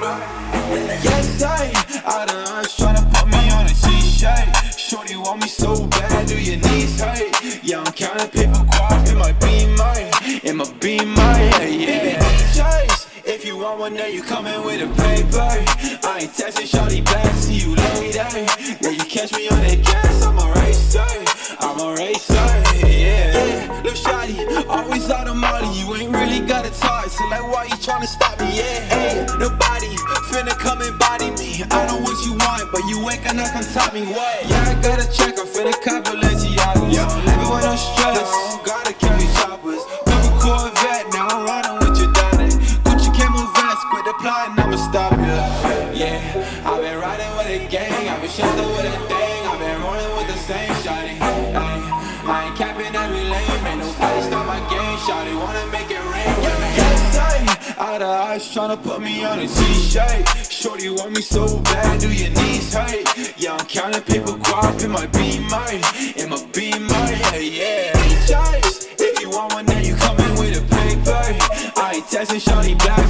Yes, I out of us put me on a T-shirt. Shorty want me so bad, do your knees hurt? Yeah, I'm counting paper it might be mine, it might be mine, if you want one, you coming with a. I ain't texting shorty back, see you later. You catch me on gas, I'm a racer, I'm a racer, yeah. Always out of money, you ain't really got a talk, so like why you tryna stop me, yeah me. I know what you want, but you ain't gonna come top me, what? Yeah, I got a check, I'm finna cop Balenciagas. Yo, living with no stress, gotta carry choppers. Never Corvette, now I'm riding with your daddy. Gucci camel vest, quit the plotting, I'ma stop ya. Yeah, I've been riding with a gang, I've been shot with a thing, I've been rolling with the same shawty. Ay, I ain't capping out of eyes tryna put me on a t-shirt. Shorty want me so bad, do your knees hurt? Yeah, I'm counting paper guap in my beamer, in my beamer, yeah, yeah. Choice, if you want one, then you coming with a paper. I ain't texting shawty back,